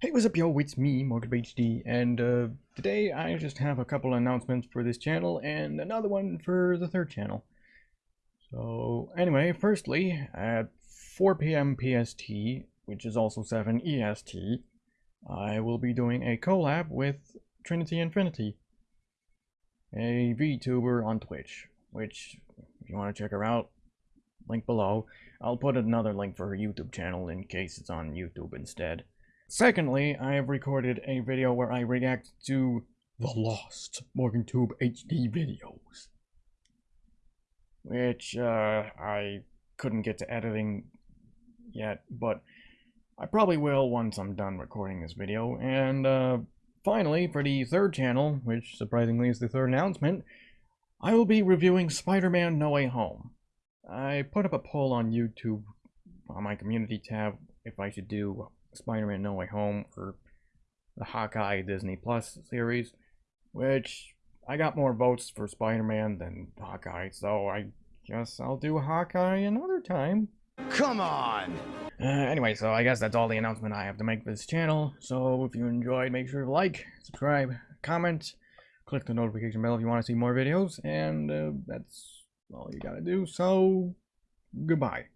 Hey, what's up, yo? It's me, Market and uh, today I just have a couple announcements for this channel and another one for the third channel. So, anyway, firstly, at 4 p.m. PST, which is also 7 EST, I will be doing a collab with Trinity Infinity, a VTuber on Twitch, which, if you want to check her out, link below. I'll put another link for her YouTube channel in case it's on YouTube instead. Secondly, I have recorded a video where I react to the lost MorganTube HD videos. Which, uh, I couldn't get to editing yet, but I probably will once I'm done recording this video. And, uh, finally, for the third channel, which surprisingly is the third announcement, I will be reviewing Spider-Man No Way Home. I put up a poll on YouTube on my community tab if I should do Spider-Man No Way Home or the Hawkeye Disney Plus series, which I got more votes for Spider-Man than Hawkeye, so I guess I'll do Hawkeye another time. Come on! Uh, anyway, so I guess that's all the announcement I have to make for this channel. So if you enjoyed, make sure to like, subscribe, comment, click the notification bell if you want to see more videos, and uh, that's all you gotta do. So, goodbye.